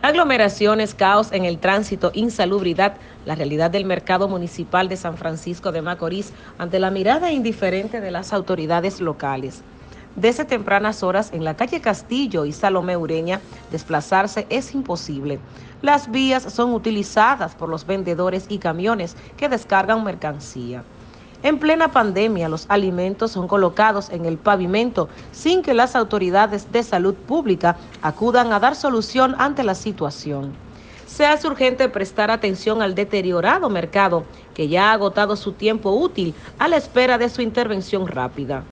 Aglomeraciones, caos en el tránsito, insalubridad, la realidad del mercado municipal de San Francisco de Macorís ante la mirada indiferente de las autoridades locales. Desde tempranas horas en la calle Castillo y Salomé Ureña, desplazarse es imposible. Las vías son utilizadas por los vendedores y camiones que descargan mercancía. En plena pandemia, los alimentos son colocados en el pavimento sin que las autoridades de salud pública acudan a dar solución ante la situación. Se hace urgente prestar atención al deteriorado mercado que ya ha agotado su tiempo útil a la espera de su intervención rápida.